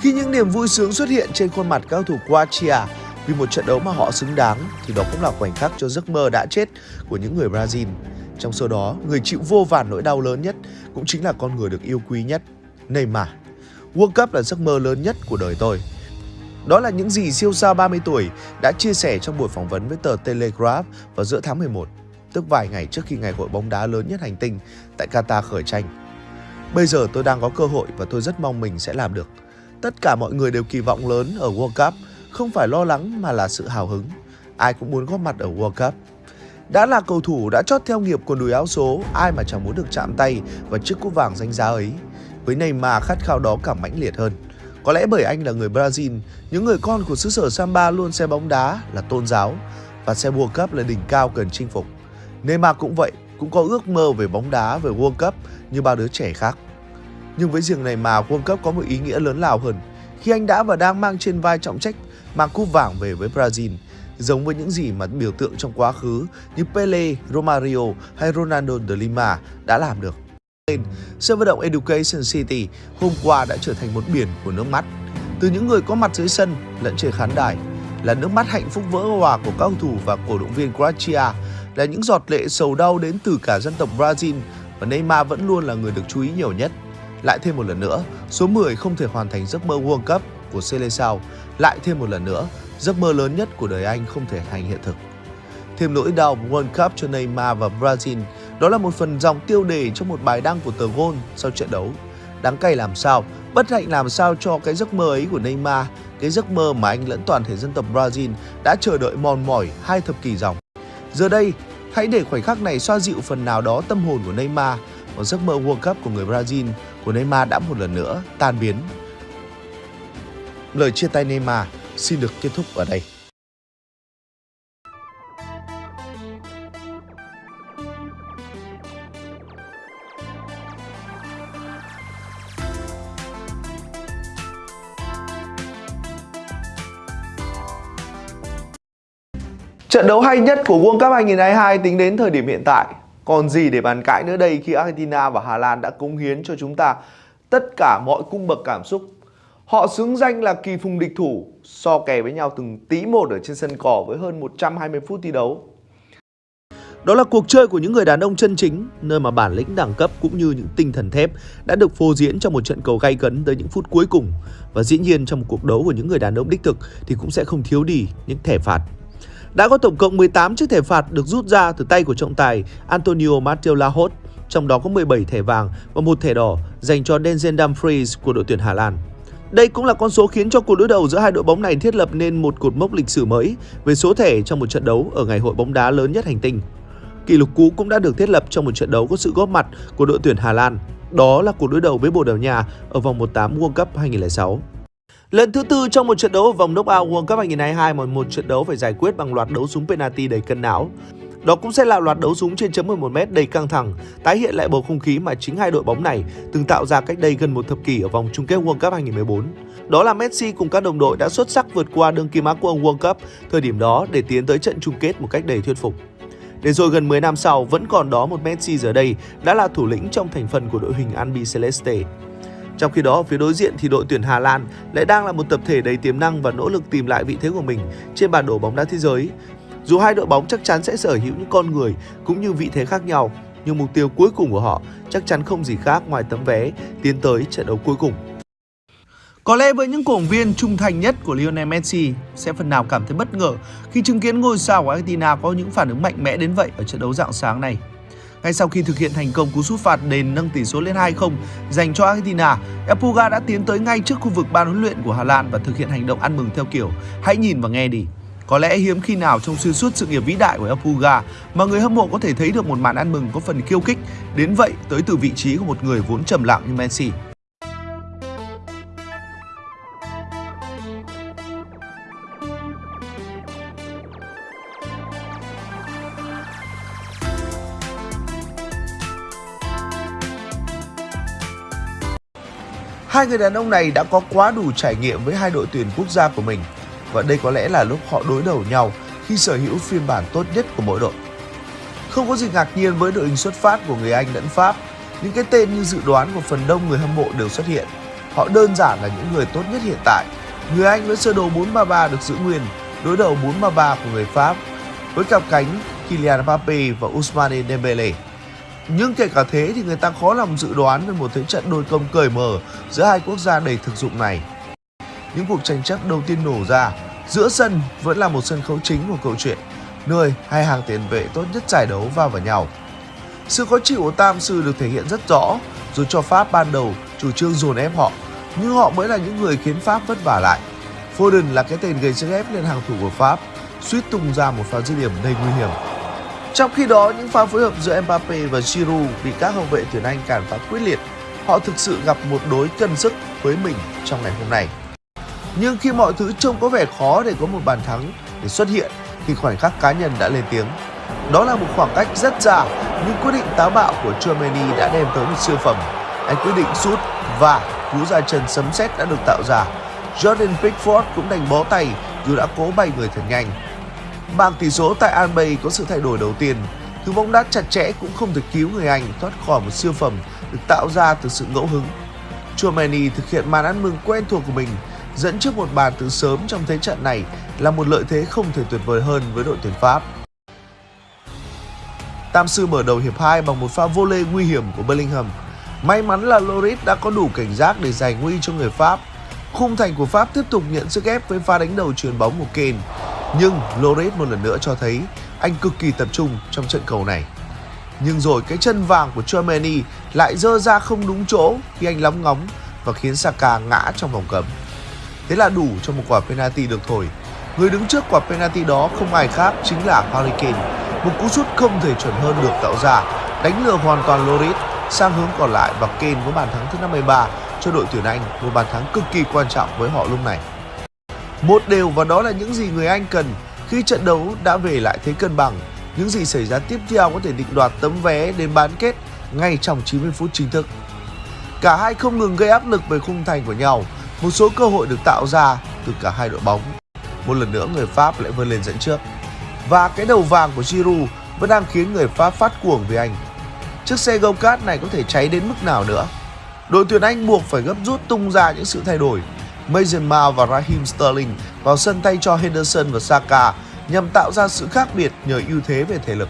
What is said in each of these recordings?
Khi những niềm vui sướng xuất hiện trên khuôn mặt cao thủ Croatia vì một trận đấu mà họ xứng đáng thì đó cũng là khoảnh khắc cho giấc mơ đã chết của những người Brazil. Trong số đó, người chịu vô vàn nỗi đau lớn nhất cũng chính là con người được yêu quý nhất, Neymar. World Cup là giấc mơ lớn nhất của đời tôi. Đó là những gì siêu sao 30 tuổi đã chia sẻ trong buổi phỏng vấn với tờ Telegraph vào giữa tháng 11, tức vài ngày trước khi ngày hội bóng đá lớn nhất hành tinh tại Qatar khởi tranh. Bây giờ tôi đang có cơ hội và tôi rất mong mình sẽ làm được. Tất cả mọi người đều kỳ vọng lớn ở World Cup, không phải lo lắng mà là sự hào hứng. Ai cũng muốn góp mặt ở World Cup. Đã là cầu thủ đã chót theo nghiệp quần đùi áo số, ai mà chẳng muốn được chạm tay vào chiếc cúp vàng danh giá ấy. Với Neymar khát khao đó càng mãnh liệt hơn. Có lẽ bởi anh là người Brazil, những người con của xứ sở Samba luôn xem bóng đá là tôn giáo và xem World Cup là đỉnh cao cần chinh phục. Neymar cũng vậy, cũng có ước mơ về bóng đá về World Cup như bao đứa trẻ khác. Nhưng với riêng này mà World Cup có một ý nghĩa lớn lao hơn khi anh đã và đang mang trên vai trọng trách mang cúp vàng về với Brazil giống với những gì mà biểu tượng trong quá khứ như Pele, Romario hay Ronaldo de Lima đã làm được. Sân vận động Education City hôm qua đã trở thành một biển của nước mắt. Từ những người có mặt dưới sân lẫn trên khán đài là nước mắt hạnh phúc vỡ hòa của các cầu thủ và cổ động viên Croatia, là những giọt lệ sầu đau đến từ cả dân tộc Brazil và Neymar vẫn luôn là người được chú ý nhiều nhất. Lại thêm một lần nữa, số 10 không thể hoàn thành giấc mơ World Cup của Seleção. Lại thêm một lần nữa, giấc mơ lớn nhất của đời anh không thể thành hiện thực. Thêm nỗi đau World Cup cho Neymar và Brazil, đó là một phần dòng tiêu đề trong một bài đăng của tờ Gol sau trận đấu. Đáng cay làm sao, bất hạnh làm sao cho cái giấc mơ ấy của Neymar, cái giấc mơ mà anh lẫn toàn thể dân tộc Brazil đã chờ đợi mòn mỏi hai thập kỷ dòng. Giờ đây, hãy để khoảnh khắc này xoa dịu phần nào đó tâm hồn của Neymar, một giấc mơ World Cup của người Brazil của Neymar đã một lần nữa tan biến. Lời chia tay Neymar xin được kết thúc ở đây. Trận đấu hay nhất của World Cup 2022 tính đến thời điểm hiện tại còn gì để bàn cãi nữa đây khi Argentina và Hà Lan đã cống hiến cho chúng ta tất cả mọi cung bậc cảm xúc. Họ xứng danh là kỳ phùng địch thủ, so kè với nhau từng tí một ở trên sân cỏ với hơn 120 phút thi đấu. Đó là cuộc chơi của những người đàn ông chân chính, nơi mà bản lĩnh đẳng cấp cũng như những tinh thần thép đã được phô diễn trong một trận cầu gay cấn tới những phút cuối cùng. Và dĩ nhiên trong một cuộc đấu của những người đàn ông đích thực thì cũng sẽ không thiếu đi những thẻ phạt đã có tổng cộng 18 chiếc thẻ phạt được rút ra từ tay của trọng tài Antonio Mateo Lahot, trong đó có 17 thẻ vàng và một thẻ đỏ dành cho Denzel Dumfries của đội tuyển Hà Lan. Đây cũng là con số khiến cho cuộc đối đầu giữa hai đội bóng này thiết lập nên một cột mốc lịch sử mới về số thẻ trong một trận đấu ở ngày hội bóng đá lớn nhất hành tinh. Kỷ lục cũ cũng đã được thiết lập trong một trận đấu có sự góp mặt của đội tuyển Hà Lan. Đó là cuộc đối đầu với Bồ Đào Nha ở vòng 1/8 World Cup 2006. Lần thứ tư trong một trận đấu ở vòng knockout World Cup 2022 mà một trận đấu phải giải quyết bằng loạt đấu súng penalty đầy cân não. Đó cũng sẽ là loạt đấu súng trên chấm 11m đầy căng thẳng, tái hiện lại bầu không khí mà chính hai đội bóng này từng tạo ra cách đây gần một thập kỷ ở vòng chung kết World Cup 2014. Đó là Messi cùng các đồng đội đã xuất sắc vượt qua đương kim á quân World Cup thời điểm đó để tiến tới trận chung kết một cách đầy thuyết phục. Để rồi gần 10 năm sau vẫn còn đó một Messi giờ đây đã là thủ lĩnh trong thành phần của đội hình Albi Celeste. Trong khi đó phía đối diện thì đội tuyển Hà Lan lại đang là một tập thể đầy tiềm năng và nỗ lực tìm lại vị thế của mình trên bản đồ bóng đá thế giới. Dù hai đội bóng chắc chắn sẽ sở hữu những con người cũng như vị thế khác nhau, nhưng mục tiêu cuối cùng của họ chắc chắn không gì khác ngoài tấm vé tiến tới trận đấu cuối cùng. Có lẽ với những cổ động viên trung thành nhất của Lionel Messi sẽ phần nào cảm thấy bất ngờ khi chứng kiến ngôi sao của Argentina có những phản ứng mạnh mẽ đến vậy ở trận đấu dạng sáng này. Ngay sau khi thực hiện thành công cú sút phạt đền nâng tỷ số lên 2-0 dành cho Argentina, Epuga đã tiến tới ngay trước khu vực ban huấn luyện của Hà Lan và thực hiện hành động ăn mừng theo kiểu hãy nhìn và nghe đi. Có lẽ hiếm khi nào trong xuyên suốt sự nghiệp vĩ đại của Epuga mà người hâm mộ có thể thấy được một màn ăn mừng có phần khiêu khích đến vậy tới từ vị trí của một người vốn trầm lặng như Messi. Hai người đàn ông này đã có quá đủ trải nghiệm với hai đội tuyển quốc gia của mình và đây có lẽ là lúc họ đối đầu nhau khi sở hữu phiên bản tốt nhất của mỗi đội. Không có gì ngạc nhiên với đội hình xuất phát của người Anh lẫn Pháp, những cái tên như dự đoán của phần đông người hâm mộ đều xuất hiện. họ đơn giản là những người tốt nhất hiện tại. Người Anh với sơ đồ 433 được giữ nguyên, đối đầu 433 của người Pháp với cặp cánh Kylian Mbappe và Ousmane Dembele. Nhưng kể cả thế thì người ta khó lòng dự đoán về một thế trận đôi công cởi mở giữa hai quốc gia đầy thực dụng này. Những cuộc tranh chấp đầu tiên nổ ra, giữa sân vẫn là một sân khấu chính của câu chuyện, nơi hai hàng tiền vệ tốt nhất giải đấu va vào nhau. Sự khó chịu của Tam Sư được thể hiện rất rõ, dù cho Pháp ban đầu chủ trương dồn ép họ, nhưng họ mới là những người khiến Pháp vất vả lại. Foden là cái tên gây sức ép lên hàng thủ của Pháp, suýt tung ra một pha dứt điểm đầy nguy hiểm. Trong khi đó, những pha phối hợp giữa Mbappe và Giroud bị các hậu vệ tuyển Anh cản phá quyết liệt. Họ thực sự gặp một đối cân sức với mình trong ngày hôm nay. Nhưng khi mọi thứ trông có vẻ khó để có một bàn thắng để xuất hiện thì khoảnh khắc cá nhân đã lên tiếng. Đó là một khoảng cách rất dài nhưng quyết định táo bạo của Germany đã đem tới một siêu phẩm. Anh quyết định sút và cú ra chân sấm sét đã được tạo ra. Jordan Pickford cũng đành bó tay dù đã cố bay người thật nhanh. Bảng tỷ số tại Almay có sự thay đổi đầu tiên. Thứ bóng đá chặt chẽ cũng không thể cứu người Anh thoát khỏi một siêu phẩm được tạo ra từ sự ngẫu hứng. Germany thực hiện màn ăn mừng quen thuộc của mình, dẫn trước một bàn từ sớm trong thế trận này là một lợi thế không thể tuyệt vời hơn với đội tuyển Pháp. Tam sư mở đầu hiệp 2 bằng một pha vô lê nguy hiểm của Bellingham. May mắn là Loris đã có đủ cảnh giác để giải nguy cho người Pháp. Khung thành của Pháp tiếp tục nhận sức ép với pha đánh đầu chuyền bóng của Kane. Nhưng Loris một lần nữa cho thấy anh cực kỳ tập trung trong trận cầu này. Nhưng rồi cái chân vàng của Germany lại dơ ra không đúng chỗ khi anh lóng ngóng và khiến Saka ngã trong vòng cấm. Thế là đủ cho một quả penalty được thổi. Người đứng trước quả penalty đó không ai khác chính là Harry Kane. Một cú sút không thể chuẩn hơn được tạo ra, đánh lừa hoàn toàn Loris sang hướng còn lại và Kane có bàn thắng thứ 53 cho đội tuyển Anh, một bàn thắng cực kỳ quan trọng với họ lúc này. Một đều và đó là những gì người Anh cần khi trận đấu đã về lại thế cân bằng. Những gì xảy ra tiếp theo có thể định đoạt tấm vé đến bán kết ngay trong 90 phút chính thức. Cả hai không ngừng gây áp lực về khung thành của nhau, một số cơ hội được tạo ra từ cả hai đội bóng. Một lần nữa người Pháp lại vươn lên dẫn trước. Và cái đầu vàng của Giroud vẫn đang khiến người Pháp phát cuồng vì anh. Chiếc xe go-kart này có thể cháy đến mức nào nữa? Đội tuyển Anh buộc phải gấp rút tung ra những sự thay đổi. Mason Mount và Raheem Sterling vào sân thay cho Henderson và Saka nhằm tạo ra sự khác biệt nhờ ưu thế về thể lực.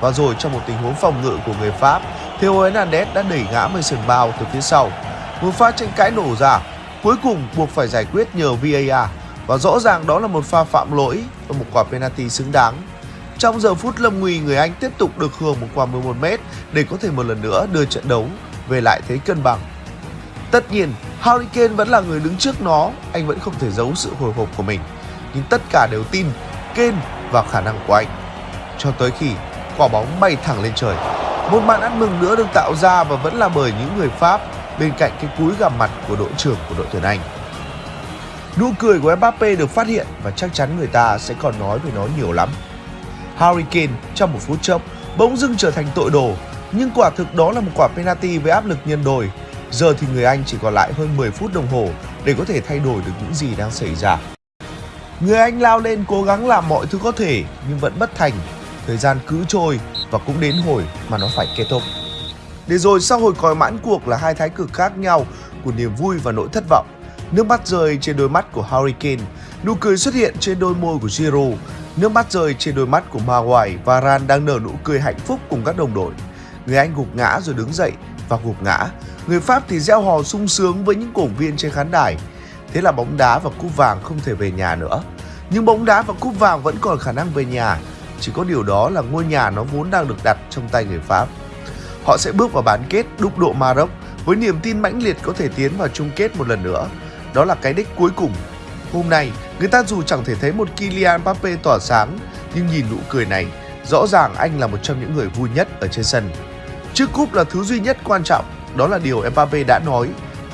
Và rồi trong một tình huống phòng ngự của người Pháp, Theo Hernandez đã đẩy ngã Mason Mount từ phía sau. Một pha tranh cãi nổ ra, cuối cùng buộc phải giải quyết nhờ VAR và rõ ràng đó là một pha phạm lỗi và một quả penalty xứng đáng. Trong giờ phút lâm nguy, người Anh tiếp tục được hưởng một quả 11m để có thể một lần nữa đưa trận đấu về lại thế cân bằng. Tất nhiên, Harry Kane vẫn là người đứng trước nó, anh vẫn không thể giấu sự hồi hộp của mình. Nhưng tất cả đều tin Kane vào khả năng của anh. Cho tới khi quả bóng bay thẳng lên trời. Một màn ăn mừng nữa được tạo ra và vẫn là bởi những người Pháp bên cạnh cái cúi gặp mặt của đội trưởng của đội tuyển Anh. Nụ cười của Mbappe được phát hiện và chắc chắn người ta sẽ còn nói về nó nhiều lắm. Harry Kane trong một phút chốc bỗng dưng trở thành tội đồ, nhưng quả thực đó là một quả penalty với áp lực nhân đôi. Giờ thì người Anh chỉ còn lại hơn 10 phút đồng hồ để có thể thay đổi được những gì đang xảy ra. Người Anh lao lên cố gắng làm mọi thứ có thể nhưng vẫn bất thành. Thời gian cứ trôi và cũng đến hồi mà nó phải kết thúc. Để rồi sau hồi còi mãn cuộc là hai thái cực khác nhau của niềm vui và nỗi thất vọng. Nước mắt rơi trên đôi mắt của Harry Kane, nụ cười xuất hiện trên đôi môi của Giroud, nước mắt rơi trên đôi mắt của Maguire và Ran đang nở nụ cười hạnh phúc cùng các đồng đội. Người Anh gục ngã rồi đứng dậy và gục ngã. Người Pháp thì gieo hò sung sướng với những cổ viên trên khán đài. Thế là bóng đá và cúp vàng không thể về nhà nữa. Nhưng bóng đá và cúp vàng vẫn còn khả năng về nhà. Chỉ có điều đó là ngôi nhà nó vốn đang được đặt trong tay người Pháp. Họ sẽ bước vào bán kết đúc độ Maroc với niềm tin mãnh liệt có thể tiến vào chung kết một lần nữa. Đó là cái đích cuối cùng. Hôm nay, người ta dù chẳng thể thấy một Kylian Mbappe tỏa sáng, nhưng nhìn nụ cười này, rõ ràng anh là một trong những người vui nhất ở trên sân. Chiếc cúp là thứ duy nhất quan trọng, đó là điều Mbappe đã nói.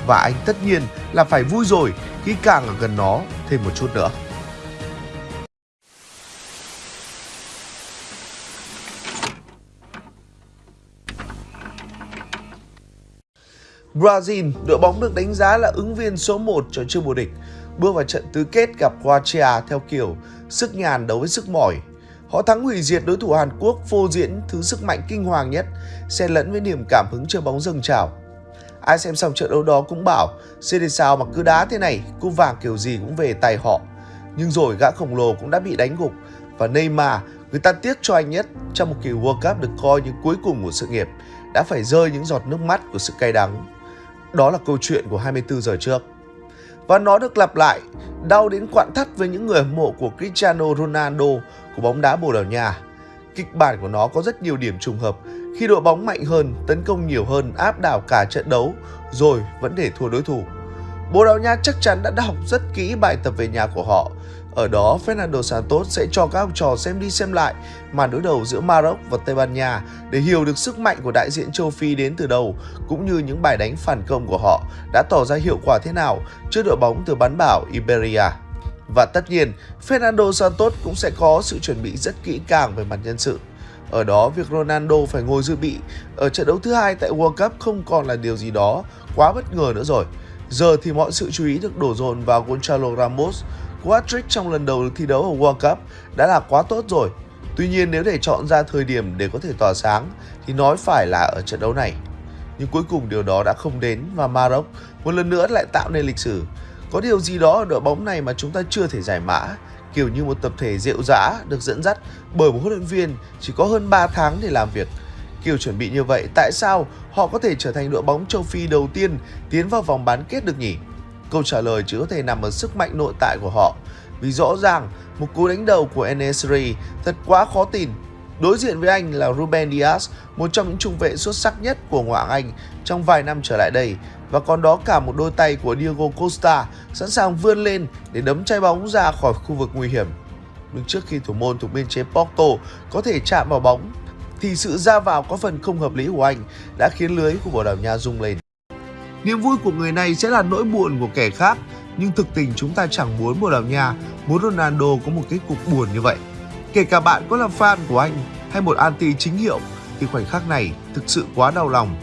Và anh tất nhiên là phải vui rồi khi càng ở gần nó thêm một chút nữa. Brazil, đội bóng được đánh giá là ứng viên số 1 cho chương vô địch, bước vào trận tứ kết gặp Croatia theo kiểu sức nhàn đấu với sức mỏi. Họ thắng hủy diệt đối thủ Hàn Quốc phô diễn thứ sức mạnh kinh hoàng nhất, xen lẫn với niềm cảm hứng chơi bóng dâng trào. Ai xem xong trận đấu đó cũng bảo CD sao mà cứ đá thế này, cúp vàng kiểu gì cũng về tay họ. Nhưng rồi gã khổng lồ cũng đã bị đánh gục và Neymar, người ta tiếc cho anh nhất trong một kỳ World Cup được coi như cuối cùng của sự nghiệp, đã phải rơi những giọt nước mắt của sự cay đắng. Đó là câu chuyện của 24 giờ trước. Và nó được lặp lại, đau đến quặn thắt với những người hâm mộ của Cristiano Ronaldo của bóng đá Bồ Đào Nha. Kịch bản của nó có rất nhiều điểm trùng hợp khi đội bóng mạnh hơn, tấn công nhiều hơn, áp đảo cả trận đấu, rồi vẫn để thua đối thủ. Bồ Đào Nha chắc chắn đã học rất kỹ bài tập về nhà của họ. Ở đó, Fernando Santos sẽ cho các học trò xem đi xem lại màn đối đầu giữa Maroc và Tây Ban Nha để hiểu được sức mạnh của đại diện châu Phi đến từ đâu, cũng như những bài đánh phản công của họ đã tỏ ra hiệu quả thế nào trước đội bóng từ bán bảo Iberia. Và tất nhiên, Fernando Santos cũng sẽ có sự chuẩn bị rất kỹ càng về mặt nhân sự. Ở đó, việc Ronaldo phải ngồi dự bị ở trận đấu thứ hai tại World Cup không còn là điều gì đó quá bất ngờ nữa rồi. Giờ thì mọi sự chú ý được đổ dồn vào Gonzalo Ramos, cú hat-trick trong lần đầu thi đấu ở World Cup đã là quá tốt rồi. Tuy nhiên nếu để chọn ra thời điểm để có thể tỏa sáng thì nói phải là ở trận đấu này. Nhưng cuối cùng điều đó đã không đến và Maroc một lần nữa lại tạo nên lịch sử. Có điều gì đó ở đội bóng này mà chúng ta chưa thể giải mã kiểu như một tập thể rượu dã được dẫn dắt bởi một huấn luyện viên chỉ có hơn 3 tháng để làm việc. Kiểu chuẩn bị như vậy, tại sao họ có thể trở thành đội bóng châu Phi đầu tiên tiến vào vòng bán kết được nhỉ? Câu trả lời chỉ có thể nằm ở sức mạnh nội tại của họ. Vì rõ ràng, một cú đánh đầu của Enesri thật quá khó tin. Đối diện với anh là Ruben Dias, một trong những trung vệ xuất sắc nhất của ngoại hạng Anh trong vài năm trở lại đây và còn đó cả một đôi tay của Diego Costa sẵn sàng vươn lên để đấm chai bóng ra khỏi khu vực nguy hiểm. Nhưng trước khi thủ môn thuộc biên chế Porto có thể chạm vào bóng, thì sự ra vào có phần không hợp lý của anh đã khiến lưới của Bồ Đào Nha rung lên. Niềm vui của người này sẽ là nỗi buồn của kẻ khác, nhưng thực tình chúng ta chẳng muốn Bồ Đào Nha, muốn Ronaldo có một kết cục buồn như vậy. Kể cả bạn có là fan của anh hay một anti chính hiệu, thì khoảnh khắc này thực sự quá đau lòng.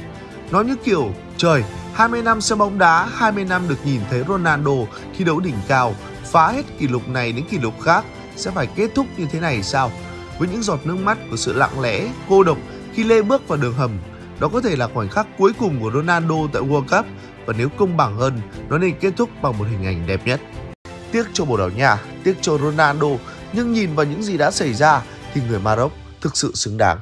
Nó như kiểu, trời, 20 năm xem bóng đá, 20 năm được nhìn thấy Ronaldo thi đấu đỉnh cao, phá hết kỷ lục này đến kỷ lục khác sẽ phải kết thúc như thế này sao? Với những giọt nước mắt của sự lặng lẽ, cô độc khi Lê bước vào đường hầm, đó có thể là khoảnh khắc cuối cùng của Ronaldo tại World Cup và nếu công bằng hơn, nó nên kết thúc bằng một hình ảnh đẹp nhất. Tiếc cho Bồ Đào Nha, tiếc cho Ronaldo, nhưng nhìn vào những gì đã xảy ra thì người Maroc thực sự xứng đáng.